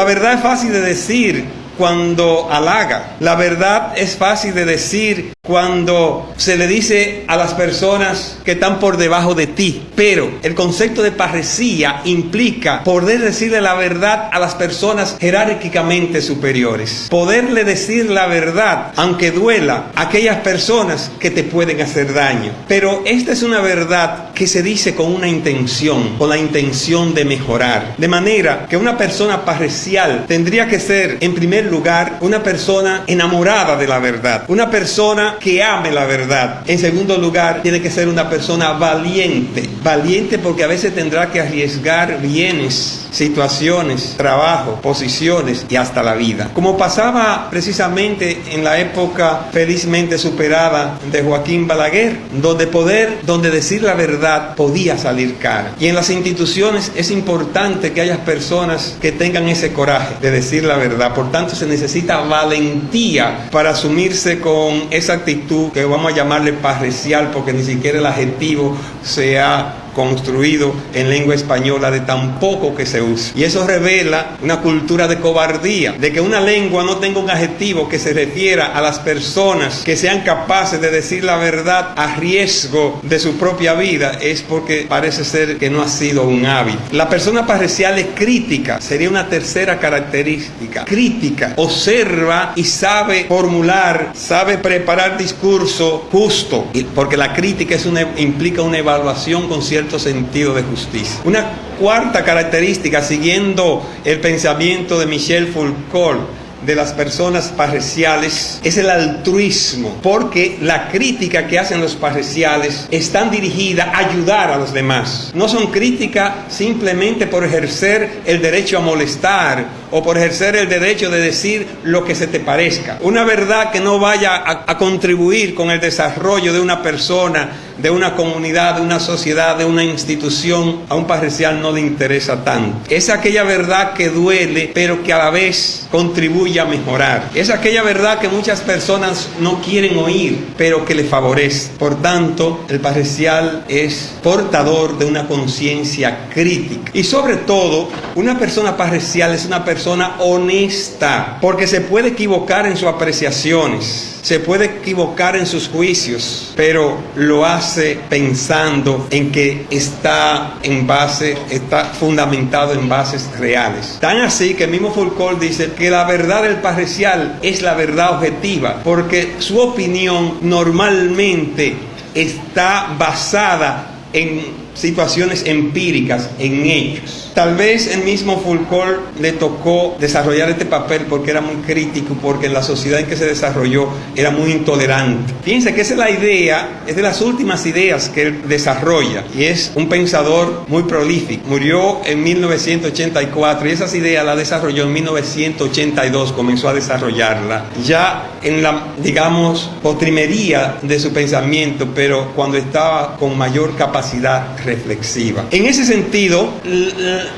La verdad es fácil de decir cuando halaga. La verdad es fácil de decir cuando se le dice a las personas que están por debajo de ti. Pero el concepto de parresía implica poder decirle la verdad a las personas jerárquicamente superiores. Poderle decir la verdad, aunque duela, a aquellas personas que te pueden hacer daño. Pero esta es una verdad que se dice con una intención, con la intención de mejorar. De manera que una persona parresial tendría que ser, en primer lugar, una persona enamorada de la verdad. Una persona que ame la verdad. En segundo lugar, tiene que ser una persona valiente. Valiente porque a veces tendrá que arriesgar bienes, situaciones, trabajo, posiciones y hasta la vida. Como pasaba precisamente en la época felizmente superada de Joaquín Balaguer, donde poder, donde decir la verdad podía salir cara. Y en las instituciones es importante que haya personas que tengan ese coraje de decir la verdad. Por tanto, se necesita valentía para asumirse con esa actitud que vamos a llamarle parrecial, porque ni siquiera el adjetivo se ha construido en lengua española de tan poco que se usa. Y eso revela una cultura de cobardía, de que una lengua no tenga un adjetivo que se refiera a las personas que sean capaces de decir la verdad a riesgo de su propia vida, es porque parece ser que no ha sido un hábito. La persona parcial es crítica, sería una tercera característica. Crítica, observa y sabe formular, sabe preparar discurso justo, porque la crítica es una, implica una evaluación con sentido de justicia. Una cuarta característica, siguiendo el pensamiento de Michel Foucault, de las personas parriciales es el altruismo, porque la crítica que hacen los parriciales están dirigida a ayudar a los demás. No son críticas simplemente por ejercer el derecho a molestar o por ejercer el derecho de decir lo que se te parezca. Una verdad que no vaya a, contribuir con el desarrollo de una persona, de una comunidad, de una sociedad, de una institución, a un parricial no le interesa tanto. Es aquella verdad que duele, pero que a la vez contribuye a mejorar. Es aquella verdad que muchas personas no quieren oír, pero que le favorece. Por tanto, el parricial es portador de una conciencia crítica. Y sobre todo, una persona parricial es una honesta, porque se puede equivocar en sus apreciaciones se puede equivocar en sus juicios, pero lo hace pensando en que está en base, está fundamentado en bases reales. Tan así que el mismo Foucault dice que la verdad del parcial es la verdad objetiva, porque su opinión normalmente está basada en situaciones empíricas, en hechos. Tal vez el mismo Foucault le tocó desarrollar este papel porque era muy crítico, porque en la sociedad en que se desarrolló era muy intolerante. Fíjense que esa es la idea, es de las últimas ideas que él desarrolla y es un pensador muy prolífico. Murió en 1984 y esas ideas las desarrolló en 1982, comenzó a desarrollarla ya en la, digamos, potrimería de su pensamiento, pero cuando estaba con mayor capacidad reflexiva. En ese sentido,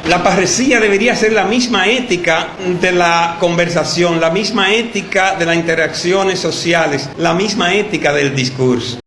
la parresía debería ser la misma ética de la conversación, la misma ética de las interacciones sociales, la misma ética del discurso.